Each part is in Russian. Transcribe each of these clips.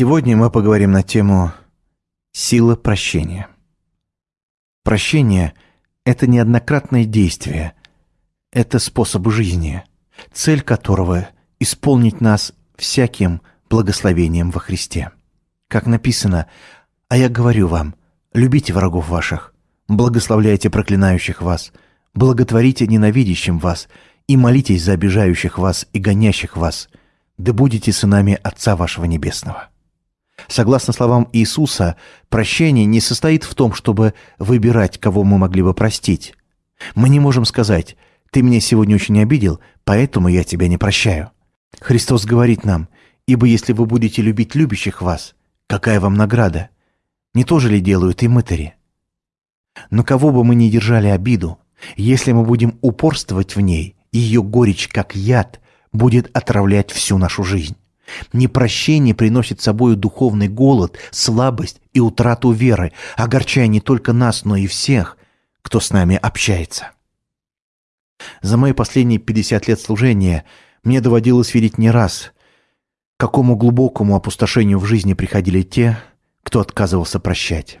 Сегодня мы поговорим на тему «Сила прощения». Прощение – это неоднократное действие, это способ жизни, цель которого – исполнить нас всяким благословением во Христе. Как написано «А я говорю вам, любите врагов ваших, благословляйте проклинающих вас, благотворите ненавидящим вас и молитесь за обижающих вас и гонящих вас, да будете сынами Отца вашего Небесного». Согласно словам Иисуса, прощение не состоит в том, чтобы выбирать, кого мы могли бы простить. Мы не можем сказать «ты меня сегодня очень обидел, поэтому я тебя не прощаю». Христос говорит нам «ибо если вы будете любить любящих вас, какая вам награда? Не то же ли делают и мытари?» Но кого бы мы ни держали обиду, если мы будем упорствовать в ней, ее горечь, как яд, будет отравлять всю нашу жизнь. Непрощение приносит с собой духовный голод, слабость и утрату веры, огорчая не только нас, но и всех, кто с нами общается. За мои последние 50 лет служения мне доводилось видеть не раз, к какому глубокому опустошению в жизни приходили те, кто отказывался прощать.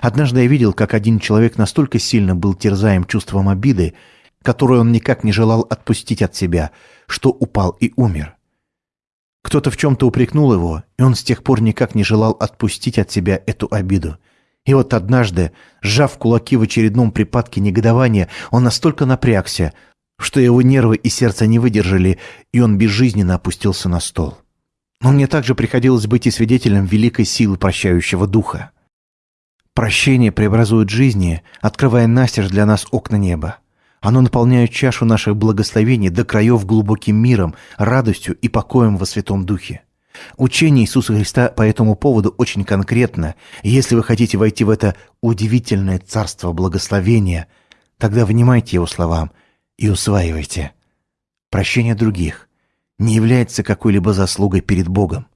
Однажды я видел, как один человек настолько сильно был терзаем чувством обиды, которую он никак не желал отпустить от себя, что упал и умер. Кто-то в чем-то упрекнул его, и он с тех пор никак не желал отпустить от себя эту обиду. И вот однажды, сжав кулаки в очередном припадке негодования, он настолько напрягся, что его нервы и сердце не выдержали, и он безжизненно опустился на стол. Но мне также приходилось быть и свидетелем великой силы прощающего духа. Прощение преобразует жизни, открывая настежь для нас окна неба. Оно наполняет чашу наших благословений до краев глубоким миром, радостью и покоем во Святом Духе. Учение Иисуса Христа по этому поводу очень конкретно. если вы хотите войти в это удивительное царство благословения, тогда внимайте Его словам и усваивайте. Прощение других не является какой-либо заслугой перед Богом.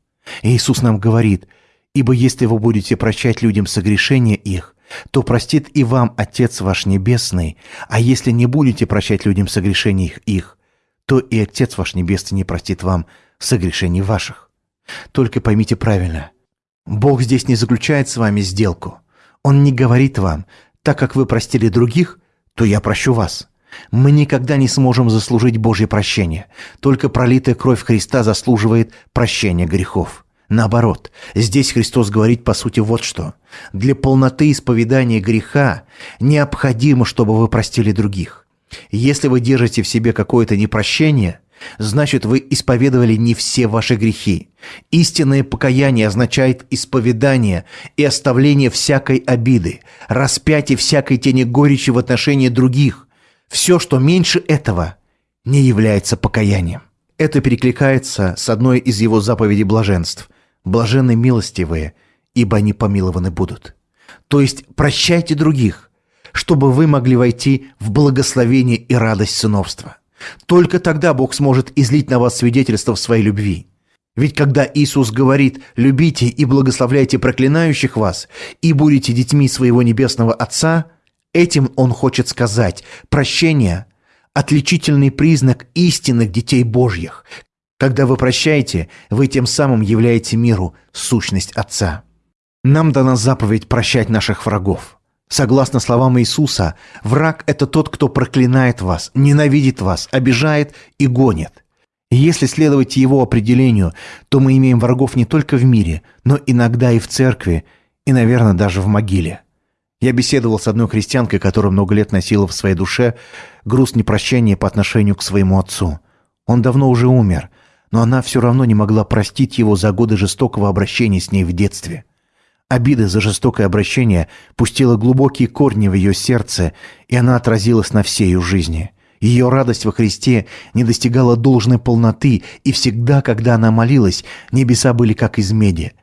Иисус нам говорит, «Ибо если вы будете прощать людям согрешения их, то простит и вам Отец ваш Небесный, а если не будете прощать людям согрешений их, то и Отец ваш Небесный не простит вам согрешений ваших. Только поймите правильно, Бог здесь не заключает с вами сделку. Он не говорит вам, так как вы простили других, то я прощу вас. Мы никогда не сможем заслужить Божье прощение. Только пролитая кровь Христа заслуживает прощения грехов. Наоборот, здесь Христос говорит по сути вот что. Для полноты исповедания греха необходимо, чтобы вы простили других. Если вы держите в себе какое-то непрощение, значит вы исповедовали не все ваши грехи. Истинное покаяние означает исповедание и оставление всякой обиды, распятие всякой тени горечи в отношении других. Все, что меньше этого, не является покаянием. Это перекликается с одной из его заповедей блаженств – Блаженны милостивые, ибо они помилованы будут. То есть прощайте других, чтобы вы могли войти в благословение и радость сыновства. Только тогда Бог сможет излить на вас свидетельство в своей любви. Ведь когда Иисус говорит «любите и благословляйте проклинающих вас, и будете детьми своего небесного Отца», этим Он хочет сказать «прощение – отличительный признак истинных детей Божьих, когда вы прощаете, вы тем самым являете миру сущность Отца. Нам дана заповедь прощать наших врагов. Согласно словам Иисуса, враг – это тот, кто проклинает вас, ненавидит вас, обижает и гонит. если следовать его определению, то мы имеем врагов не только в мире, но иногда и в церкви, и, наверное, даже в могиле. Я беседовал с одной христианкой, которая много лет носила в своей душе груз непрощения по отношению к своему отцу. Он давно уже умер, но она все равно не могла простить его за годы жестокого обращения с ней в детстве. Обида за жестокое обращение пустила глубокие корни в ее сердце, и она отразилась на всей ее жизни. Ее радость во Христе не достигала должной полноты, и всегда, когда она молилась, небеса были как из меди.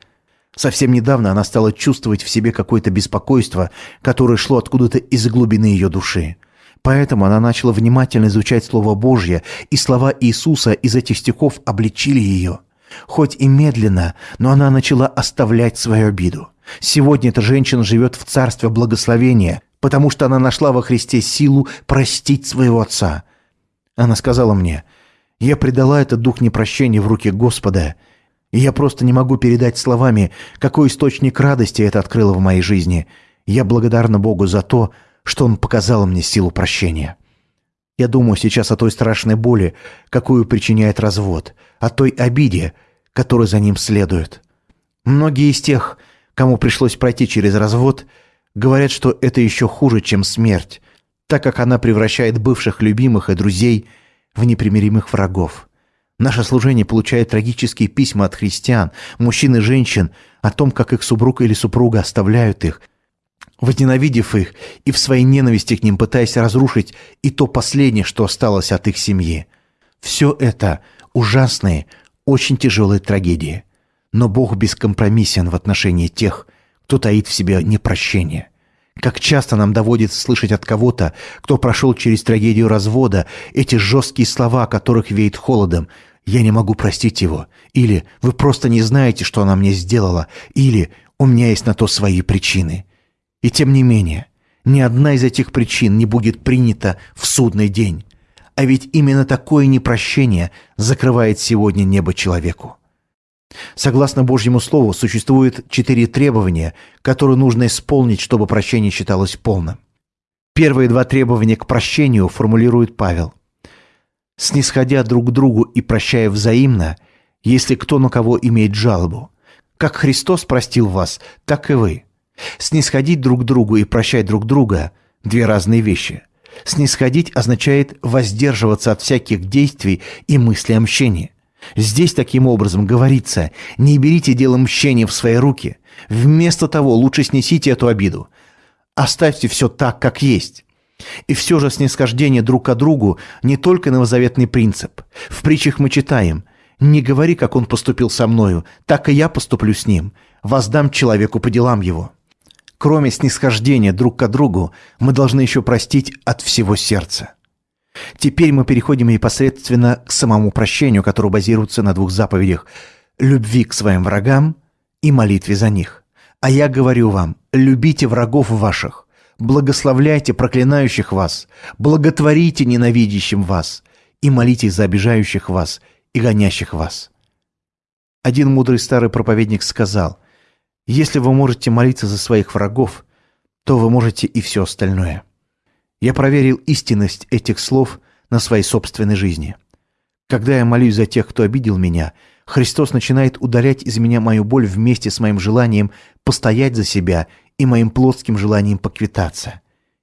Совсем недавно она стала чувствовать в себе какое-то беспокойство, которое шло откуда-то из глубины ее души. Поэтому она начала внимательно изучать Слово Божье, и слова Иисуса из этих стихов обличили ее. Хоть и медленно, но она начала оставлять свою обиду. Сегодня эта женщина живет в царстве благословения, потому что она нашла во Христе силу простить своего отца. Она сказала мне, «Я предала этот дух непрощения в руки Господа, И я просто не могу передать словами, какой источник радости это открыло в моей жизни. Я благодарна Богу за то, что Он показал мне силу прощения. Я думаю сейчас о той страшной боли, какую причиняет развод, о той обиде, которая за ним следует. Многие из тех, кому пришлось пройти через развод, говорят, что это еще хуже, чем смерть, так как она превращает бывших любимых и друзей в непримиримых врагов. Наше служение получает трагические письма от христиан, мужчин и женщин о том, как их супруг или супруга оставляют их, возненавидев их и в своей ненависти к ним пытаясь разрушить и то последнее, что осталось от их семьи. Все это ужасные, очень тяжелые трагедии. Но Бог бескомпромиссен в отношении тех, кто таит в себе непрощение. Как часто нам доводится слышать от кого-то, кто прошел через трагедию развода, эти жесткие слова, которых веет холодом «Я не могу простить его», или «Вы просто не знаете, что она мне сделала», или «У меня есть на то свои причины». И тем не менее, ни одна из этих причин не будет принята в судный день. А ведь именно такое непрощение закрывает сегодня небо человеку. Согласно Божьему Слову, существует четыре требования, которые нужно исполнить, чтобы прощение считалось полным. Первые два требования к прощению формулирует Павел. «Снисходя друг к другу и прощая взаимно, если кто на кого имеет жалобу. Как Христос простил вас, так и вы. Снисходить друг другу и прощать друг друга – две разные вещи. Снисходить означает воздерживаться от всяких действий и мыслей о мщении. Здесь таким образом говорится, не берите дело мщения в свои руки. Вместо того лучше снесите эту обиду. Оставьте все так, как есть. И все же снисхождение друг к другу не только новозаветный принцип. В притчах мы читаем «Не говори, как он поступил со мною, так и я поступлю с ним. Воздам человеку по делам его». Кроме снисхождения друг к другу, мы должны еще простить от всего сердца. Теперь мы переходим непосредственно к самому прощению, которое базируется на двух заповедях – любви к своим врагам и молитве за них. А я говорю вам, любите врагов ваших, благословляйте проклинающих вас, благотворите ненавидящим вас и молитесь за обижающих вас и гонящих вас. Один мудрый старый проповедник сказал, если вы можете молиться за своих врагов, то вы можете и все остальное. Я проверил истинность этих слов на своей собственной жизни. Когда я молюсь за тех, кто обидел меня, Христос начинает удалять из меня мою боль вместе с моим желанием постоять за себя и моим плотским желанием поквитаться.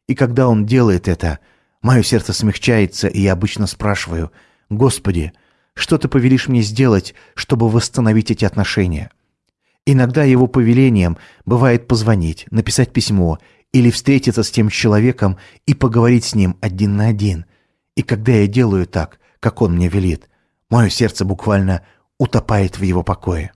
И когда Он делает это, мое сердце смягчается, и я обычно спрашиваю, «Господи, что Ты повелишь мне сделать, чтобы восстановить эти отношения?» Иногда его повелением бывает позвонить, написать письмо или встретиться с тем человеком и поговорить с ним один на один. И когда я делаю так, как он мне велит, мое сердце буквально утопает в его покое.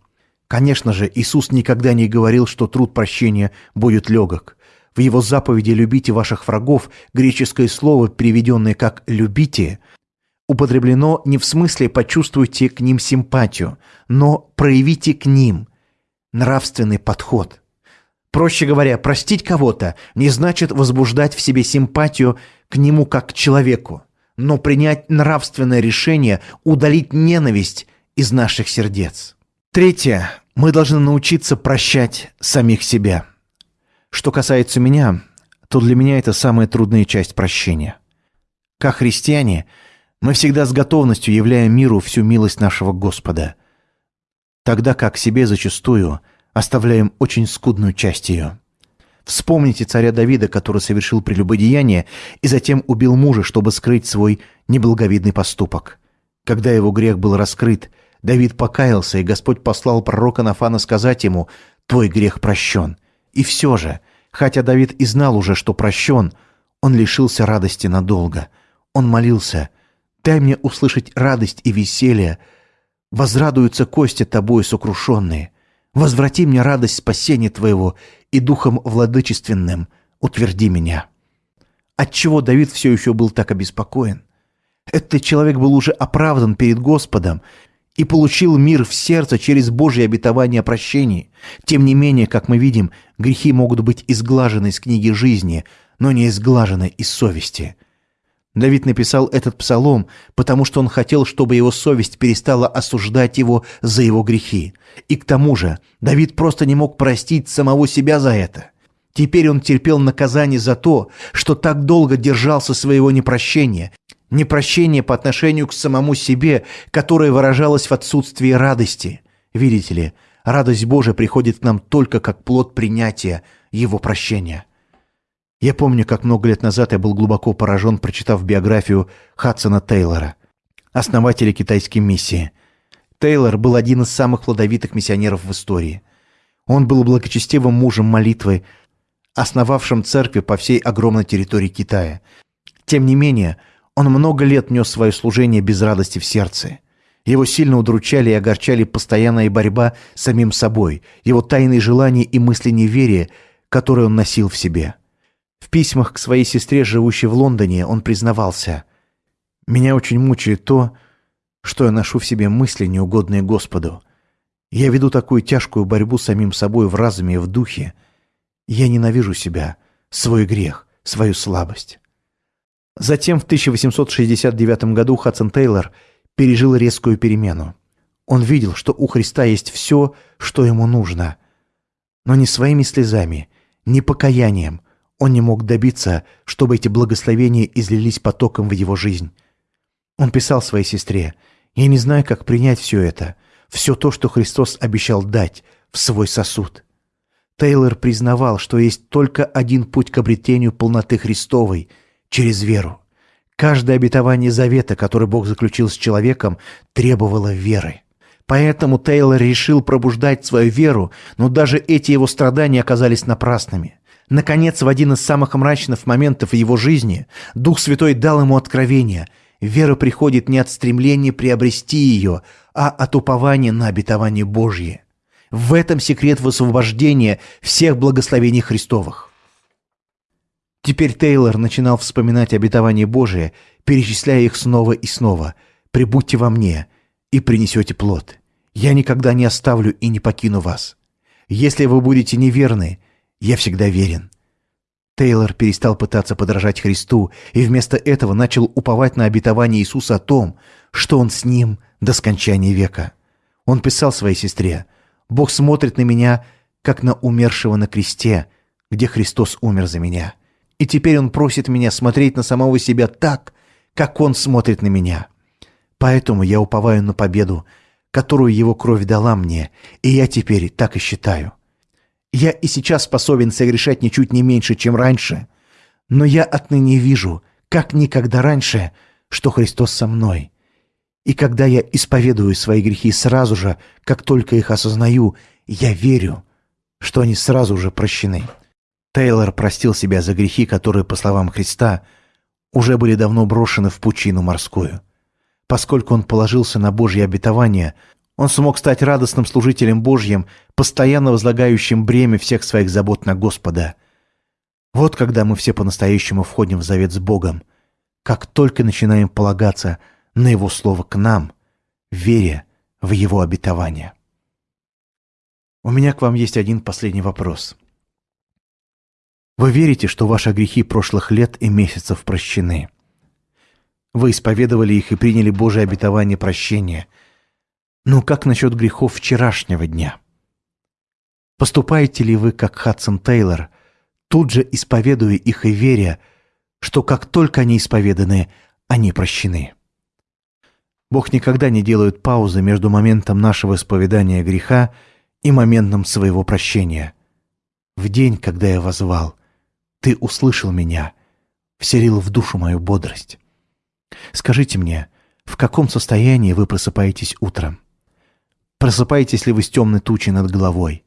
Конечно же, Иисус никогда не говорил, что труд прощения будет легок. В его заповеди «любите ваших врагов» греческое слово, переведенное как «любите», употреблено не в смысле «почувствуйте к ним симпатию», но «проявите к ним» нравственный подход – Проще говоря, простить кого-то не значит возбуждать в себе симпатию к нему как к человеку, но принять нравственное решение удалить ненависть из наших сердец. Третье. Мы должны научиться прощать самих себя. Что касается меня, то для меня это самая трудная часть прощения. Как христиане, мы всегда с готовностью являем миру всю милость нашего Господа, тогда как себе зачастую – оставляем очень скудную часть ее. Вспомните царя Давида, который совершил прелюбодеяние и затем убил мужа, чтобы скрыть свой неблаговидный поступок. Когда его грех был раскрыт, Давид покаялся, и Господь послал пророка Нафана сказать ему «Твой грех прощен». И все же, хотя Давид и знал уже, что прощен, он лишился радости надолго. Он молился «Дай мне услышать радость и веселье, возрадуются кости тобой сокрушенные». Возврати мне радость спасения Твоего и духом владычественным утверди меня». Отчего Давид все еще был так обеспокоен? Этот человек был уже оправдан перед Господом и получил мир в сердце через Божье обетование о прощении. Тем не менее, как мы видим, грехи могут быть изглажены из книги жизни, но не изглажены из совести. Давид написал этот псалом, потому что он хотел, чтобы его совесть перестала осуждать его за его грехи. И к тому же Давид просто не мог простить самого себя за это. Теперь он терпел наказание за то, что так долго держался своего непрощения, непрощения по отношению к самому себе, которое выражалось в отсутствии радости. Видите ли, радость Божия приходит к нам только как плод принятия Его прощения. Я помню, как много лет назад я был глубоко поражен, прочитав биографию Хадсона Тейлора, основателя китайской миссии. Тейлор был один из самых плодовитых миссионеров в истории. Он был благочестивым мужем молитвы, основавшим церкви по всей огромной территории Китая. Тем не менее, он много лет нес свое служение без радости в сердце. Его сильно удручали и огорчали постоянная борьба с самим собой, его тайные желания и мысли неверия, которые он носил в себе – в письмах к своей сестре, живущей в Лондоне, он признавался «Меня очень мучает то, что я ношу в себе мысли, неугодные Господу. Я веду такую тяжкую борьбу с самим собой в разуме и в духе. Я ненавижу себя, свой грех, свою слабость». Затем в 1869 году Хадсон Тейлор пережил резкую перемену. Он видел, что у Христа есть все, что ему нужно. Но не своими слезами, не покаянием, он не мог добиться, чтобы эти благословения излились потоком в его жизнь. Он писал своей сестре, «Я не знаю, как принять все это, все то, что Христос обещал дать в свой сосуд». Тейлор признавал, что есть только один путь к обретению полноты Христовой – через веру. Каждое обетование завета, который Бог заключил с человеком, требовало веры. Поэтому Тейлор решил пробуждать свою веру, но даже эти его страдания оказались напрасными. Наконец, в один из самых мрачных моментов его жизни Дух Святой дал ему откровение. Вера приходит не от стремления приобрести ее, а от упования на обетование Божье. В этом секрет высвобождения всех благословений Христовых. Теперь Тейлор начинал вспоминать обетование Божие, перечисляя их снова и снова. «Прибудьте во мне, и принесете плод. Я никогда не оставлю и не покину вас. Если вы будете неверны, я всегда верен». Тейлор перестал пытаться подражать Христу и вместо этого начал уповать на обетование Иисуса о том, что Он с ним до скончания века. Он писал своей сестре, «Бог смотрит на меня, как на умершего на кресте, где Христос умер за меня. И теперь Он просит меня смотреть на самого себя так, как Он смотрит на меня. Поэтому я уповаю на победу, которую Его кровь дала мне, и я теперь так и считаю. Я и сейчас способен согрешать ничуть не меньше, чем раньше. Но я отныне вижу, как никогда раньше, что Христос со мной. И когда я исповедую свои грехи сразу же, как только их осознаю, я верю, что они сразу же прощены. Тейлор простил себя за грехи, которые, по словам Христа, уже были давно брошены в пучину морскую. Поскольку он положился на Божье обетование, он смог стать радостным служителем Божьим, постоянно возлагающим бремя всех своих забот на Господа. Вот когда мы все по-настоящему входим в завет с Богом, как только начинаем полагаться на Его Слово к нам, веря в Его обетование. У меня к вам есть один последний вопрос. Вы верите, что ваши грехи прошлых лет и месяцев прощены? Вы исповедовали их и приняли Божие обетование прощения – но как насчет грехов вчерашнего дня? Поступаете ли вы, как Хадсон Тейлор, тут же исповедуя их и веря, что как только они исповеданы, они прощены? Бог никогда не делает паузы между моментом нашего исповедания греха и моментом своего прощения. В день, когда я возвал, Ты услышал меня, вселил в душу мою бодрость. Скажите мне, в каком состоянии вы просыпаетесь утром? Просыпаетесь ли вы с темной тучей над головой?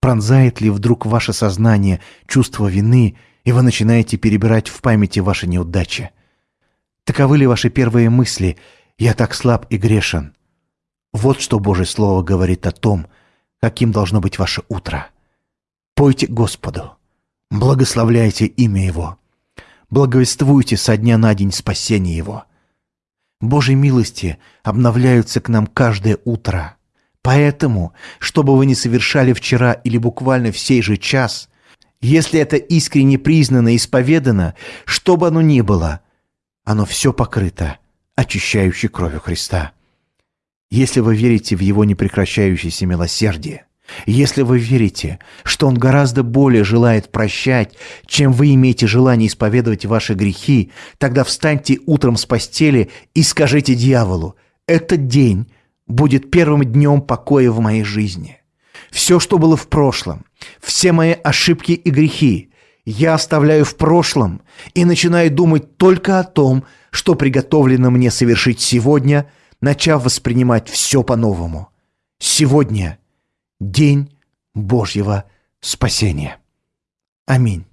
Пронзает ли вдруг ваше сознание чувство вины, и вы начинаете перебирать в памяти ваши неудачи? Таковы ли ваши первые мысли «я так слаб и грешен»? Вот что Божье Слово говорит о том, каким должно быть ваше утро. Пойте Господу, благословляйте имя Его, благовествуйте со дня на день спасение Его. Божьи милости обновляются к нам каждое утро – Поэтому, что бы вы ни совершали вчера или буквально в сей же час, если это искренне признано и исповедано, что бы оно ни было, оно все покрыто очищающей кровью Христа. Если вы верите в Его непрекращающееся милосердие, если вы верите, что Он гораздо более желает прощать, чем вы имеете желание исповедовать ваши грехи, тогда встаньте утром с постели и скажите дьяволу, «Этот день будет первым днем покоя в моей жизни. Все, что было в прошлом, все мои ошибки и грехи, я оставляю в прошлом и начинаю думать только о том, что приготовлено мне совершить сегодня, начав воспринимать все по-новому. Сегодня – день Божьего спасения. Аминь.